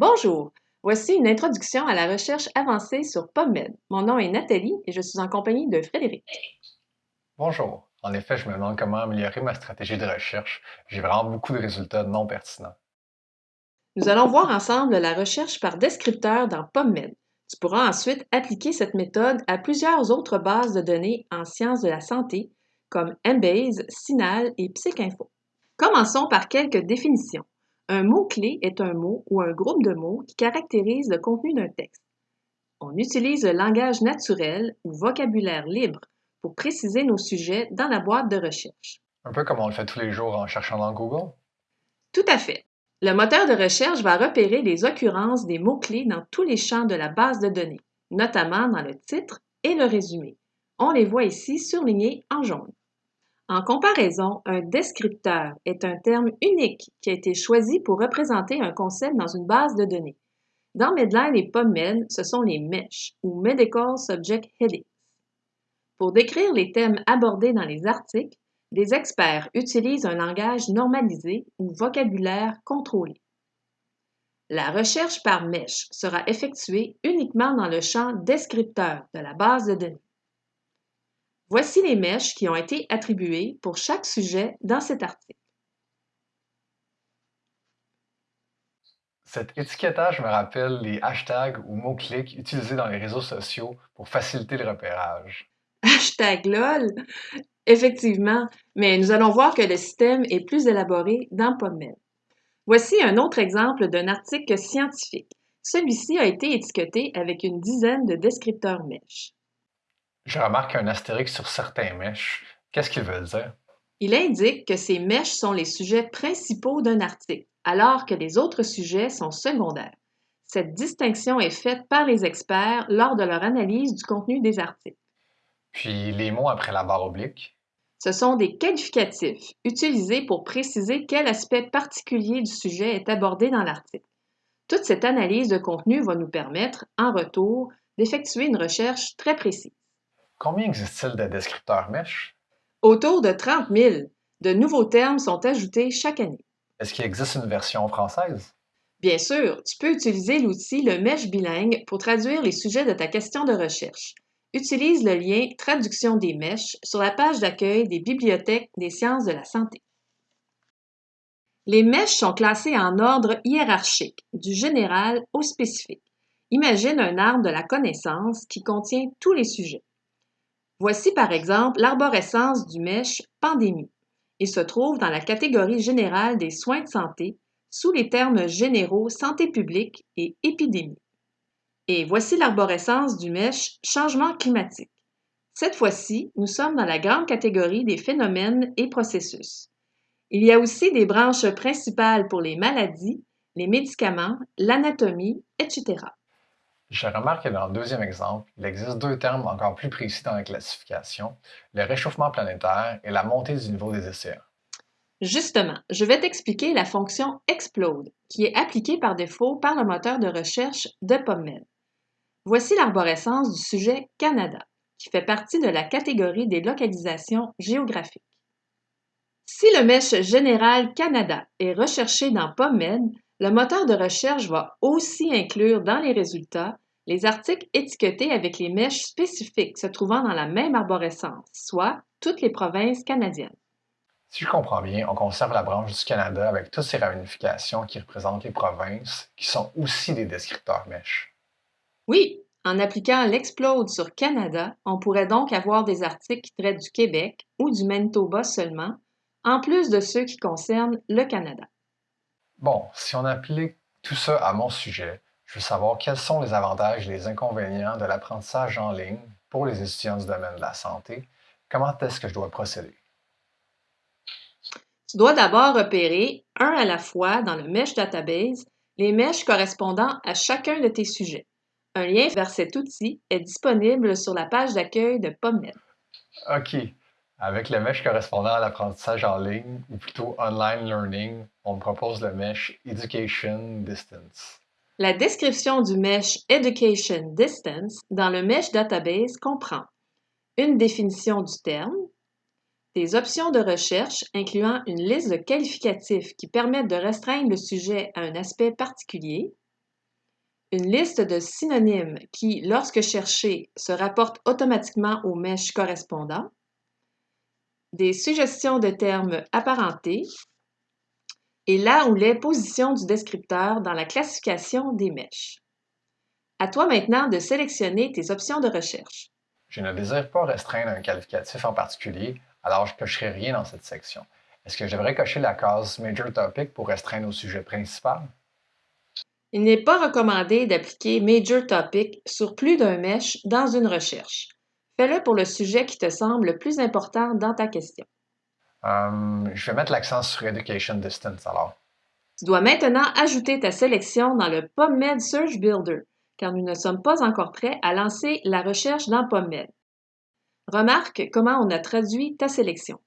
Bonjour, voici une introduction à la recherche avancée sur PubMed. Mon nom est Nathalie et je suis en compagnie de Frédéric. Bonjour. En effet, je me demande comment améliorer ma stratégie de recherche. J'ai vraiment beaucoup de résultats non pertinents. Nous allons voir ensemble la recherche par descripteur dans PubMed. Tu pourras ensuite appliquer cette méthode à plusieurs autres bases de données en sciences de la santé comme Embase, Sinal et PsycInfo. Commençons par quelques définitions. Un mot-clé est un mot ou un groupe de mots qui caractérise le contenu d'un texte. On utilise le langage naturel ou vocabulaire libre pour préciser nos sujets dans la boîte de recherche. Un peu comme on le fait tous les jours en cherchant dans Google? Tout à fait. Le moteur de recherche va repérer les occurrences des mots-clés dans tous les champs de la base de données, notamment dans le titre et le résumé. On les voit ici surlignés en jaune. En comparaison, un descripteur est un terme unique qui a été choisi pour représenter un concept dans une base de données. Dans Medline et PubMed, ce sont les MESH ou Medical Subject Headings. Pour décrire les thèmes abordés dans les articles, les experts utilisent un langage normalisé ou vocabulaire contrôlé. La recherche par MESH sera effectuée uniquement dans le champ descripteur de la base de données. Voici les mèches qui ont été attribuées pour chaque sujet dans cet article. Cet étiquetage me rappelle les hashtags ou mots-clics utilisés dans les réseaux sociaux pour faciliter le repérage. Hashtag LOL! Effectivement, mais nous allons voir que le système est plus élaboré dans PubMed. Voici un autre exemple d'un article scientifique. Celui-ci a été étiqueté avec une dizaine de descripteurs mèches. Je remarque un astérix sur certains mèches. Qu'est-ce qu'il veut dire? Il indique que ces mèches sont les sujets principaux d'un article, alors que les autres sujets sont secondaires. Cette distinction est faite par les experts lors de leur analyse du contenu des articles. Puis les mots après la barre oblique? Ce sont des qualificatifs utilisés pour préciser quel aspect particulier du sujet est abordé dans l'article. Toute cette analyse de contenu va nous permettre, en retour, d'effectuer une recherche très précise. Combien existe-t-il de descripteurs MESH? Autour de 30 000. De nouveaux termes sont ajoutés chaque année. Est-ce qu'il existe une version française? Bien sûr, tu peux utiliser l'outil le MESH bilingue pour traduire les sujets de ta question de recherche. Utilise le lien Traduction des mèches sur la page d'accueil des bibliothèques des sciences de la santé. Les mèches sont classées en ordre hiérarchique, du général au spécifique. Imagine un arbre de la connaissance qui contient tous les sujets. Voici par exemple l'arborescence du mèche pandémie. Il se trouve dans la catégorie générale des soins de santé sous les termes généraux santé publique et épidémie. Et voici l'arborescence du mèche changement climatique. Cette fois-ci, nous sommes dans la grande catégorie des phénomènes et processus. Il y a aussi des branches principales pour les maladies, les médicaments, l'anatomie, etc. Je remarque que dans le deuxième exemple, il existe deux termes encore plus précis dans la classification, le réchauffement planétaire et la montée du niveau des océans. Justement, je vais t'expliquer la fonction explode, qui est appliquée par défaut par le moteur de recherche de PubMed. Voici l'arborescence du sujet Canada, qui fait partie de la catégorie des localisations géographiques. Si le mesh général Canada est recherché dans PubMed, le moteur de recherche va aussi inclure dans les résultats les articles étiquetés avec les mèches spécifiques se trouvant dans la même arborescence, soit toutes les provinces canadiennes. Si je comprends bien, on conserve la branche du Canada avec toutes ses ramifications qui représentent les provinces, qui sont aussi des descripteurs mèches. Oui, en appliquant l'explode sur Canada, on pourrait donc avoir des articles qui traitent du Québec ou du Manitoba seulement, en plus de ceux qui concernent le Canada. Bon, si on applique tout ça à mon sujet, je veux savoir quels sont les avantages et les inconvénients de l'apprentissage en ligne pour les étudiants du domaine de la santé. Comment est-ce que je dois procéder? Tu dois d'abord repérer, un à la fois dans le Mesh Database, les mèches correspondant à chacun de tes sujets. Un lien vers cet outil est disponible sur la page d'accueil de PubMed. OK. Avec le mesh correspondant à l'apprentissage en ligne, ou plutôt online learning, on propose le mesh Education Distance. La description du mesh Education Distance dans le mesh database comprend une définition du terme, des options de recherche incluant une liste de qualificatifs qui permettent de restreindre le sujet à un aspect particulier, une liste de synonymes qui, lorsque cherchés, se rapportent automatiquement aux mèches correspondants, des suggestions de termes apparentés et là où les positions du descripteur dans la classification des mèches. À toi maintenant de sélectionner tes options de recherche. Je ne désire pas restreindre un qualificatif en particulier, alors je ne cocherai rien dans cette section. Est-ce que je devrais cocher la case Major Topic pour restreindre au sujet principal? Il n'est pas recommandé d'appliquer Major Topic sur plus d'un mesh dans une recherche. Fais-le pour le sujet qui te semble le plus important dans ta question. Euh, je vais mettre l'accent sur Education Distance alors. Tu dois maintenant ajouter ta sélection dans le PubMed Search Builder, car nous ne sommes pas encore prêts à lancer la recherche dans PubMed. Remarque comment on a traduit ta sélection.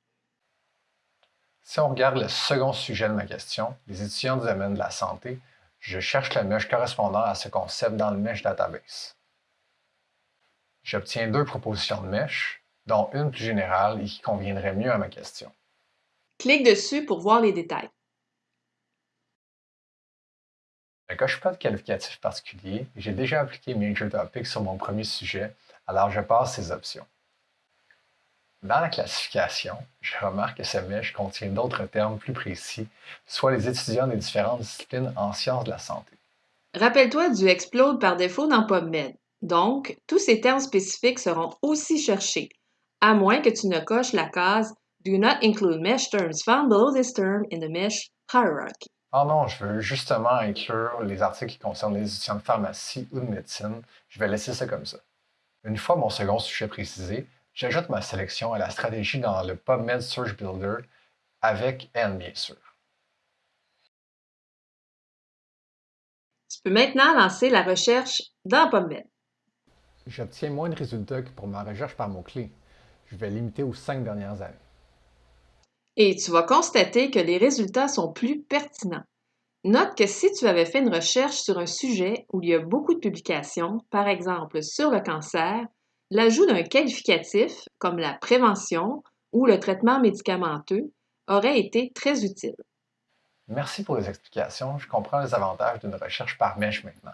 Si on regarde le second sujet de ma question, les étudiants du domaine de la santé, je cherche le mesh correspondant à ce concept dans le mesh database. J'obtiens deux propositions de mesh, dont une plus générale et qui conviendrait mieux à ma question. Clique dessus pour voir les détails. Je ne coche pas de qualificatif particulier et j'ai déjà appliqué Major Topic sur mon premier sujet, alors je passe ces options. Dans la classification, je remarque que ce mesh contient d'autres termes plus précis, soit les étudiants des différentes disciplines en sciences de la santé. Rappelle-toi du explode par défaut dans PubMed. Donc, tous ces termes spécifiques seront aussi cherchés, à moins que tu ne coches la case Do not include mesh terms found below this term in the mesh hierarchy. Ah non, je veux justement inclure les articles qui concernent les étudiants de pharmacie ou de médecine. Je vais laisser ça comme ça. Une fois mon second sujet précisé, J'ajoute ma sélection à la stratégie dans le PubMed Search Builder avec N, bien sûr. Tu peux maintenant lancer la recherche dans PubMed. J'obtiens moins de résultats que pour ma recherche par mots-clés. Je vais limiter aux cinq dernières années. Et tu vas constater que les résultats sont plus pertinents. Note que si tu avais fait une recherche sur un sujet où il y a beaucoup de publications, par exemple sur le cancer, L'ajout d'un qualificatif, comme la prévention ou le traitement médicamenteux, aurait été très utile. Merci pour les explications. Je comprends les avantages d'une recherche par mèche maintenant.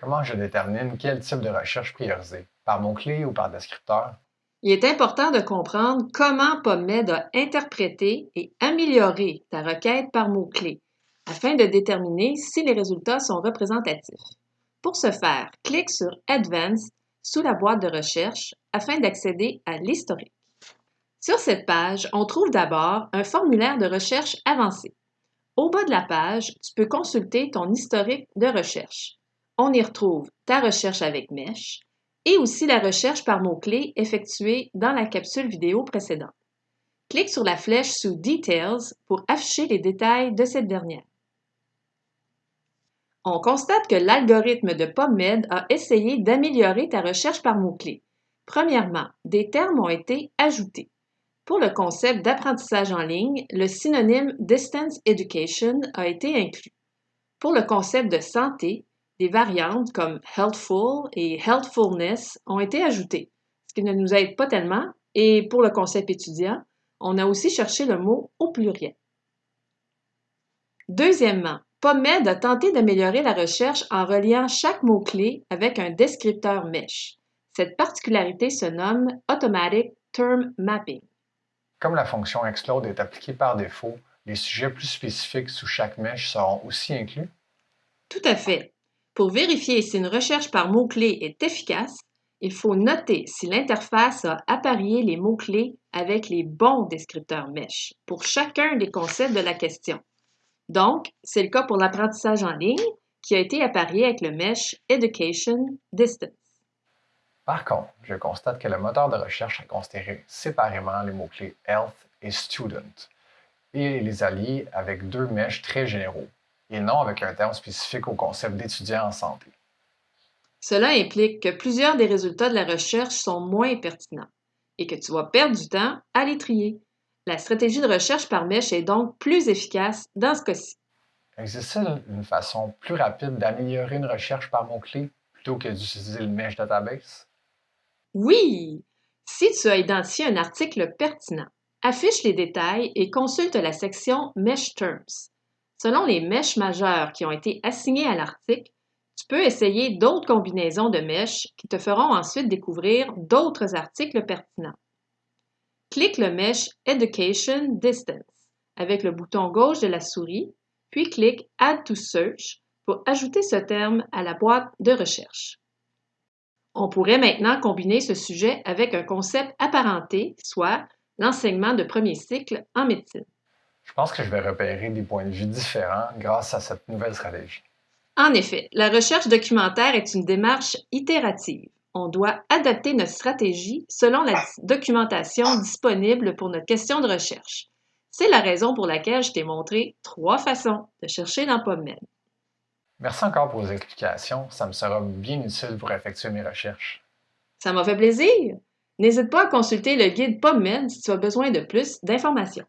Comment je détermine quel type de recherche prioriser, par mot-clé ou par descripteur? Il est important de comprendre comment PubMed a interprété et amélioré ta requête par mot-clé afin de déterminer si les résultats sont représentatifs. Pour ce faire, clique sur Advanced sous la boîte de recherche afin d'accéder à l'historique. Sur cette page, on trouve d'abord un formulaire de recherche avancé. Au bas de la page, tu peux consulter ton historique de recherche. On y retrouve ta recherche avec Mesh et aussi la recherche par mots-clés effectuée dans la capsule vidéo précédente. Clique sur la flèche sous Details pour afficher les détails de cette dernière. On constate que l'algorithme de PubMed a essayé d'améliorer ta recherche par mots-clés. Premièrement, des termes ont été ajoutés. Pour le concept d'apprentissage en ligne, le synonyme Distance Education a été inclus. Pour le concept de santé, des variantes comme Healthful et Healthfulness ont été ajoutées, ce qui ne nous aide pas tellement, et pour le concept étudiant, on a aussi cherché le mot au pluriel. Deuxièmement, PubMed a tenté d'améliorer la recherche en reliant chaque mot-clé avec un descripteur mesh. Cette particularité se nomme Automatic Term Mapping. Comme la fonction explode est appliquée par défaut, les sujets plus spécifiques sous chaque mesh seront aussi inclus? Tout à fait. Pour vérifier si une recherche par mot-clé est efficace, il faut noter si l'interface a apparié les mots-clés avec les bons descripteurs mesh pour chacun des concepts de la question. Donc, c'est le cas pour l'apprentissage en ligne qui a été apparié avec le mesh Education Distance. Par contre, je constate que le moteur de recherche a considéré séparément les mots-clés Health et Student et les alliés avec deux mèches très généraux et non avec un terme spécifique au concept d'étudiant en santé. Cela implique que plusieurs des résultats de la recherche sont moins pertinents et que tu vas perdre du temps à les trier. La stratégie de recherche par mèche est donc plus efficace dans ce cas-ci. Existe-t-il une façon plus rapide d'améliorer une recherche par mot-clé plutôt que d'utiliser le mesh database? Oui! Si tu as identifié un article pertinent, affiche les détails et consulte la section Mesh Terms. Selon les mèches majeures qui ont été assignées à l'article, Tu peux essayer d'autres combinaisons de mèches qui te feront ensuite découvrir d'autres articles pertinents. Clique le mèche Education Distance avec le bouton gauche de la souris, puis clique Add to Search pour ajouter ce terme à la boîte de recherche. On pourrait maintenant combiner ce sujet avec un concept apparenté, soit l'enseignement de premier cycle en médecine. Je pense que je vais repérer des points de vue différents grâce à cette nouvelle stratégie. En effet, la recherche documentaire est une démarche itérative. On doit adapter notre stratégie selon la documentation disponible pour notre question de recherche. C'est la raison pour laquelle je t'ai montré trois façons de chercher dans PubMed. Merci encore pour vos explications. Ça me sera bien utile pour effectuer mes recherches. Ça m'a fait plaisir. N'hésite pas à consulter le guide PubMed si tu as besoin de plus d'informations.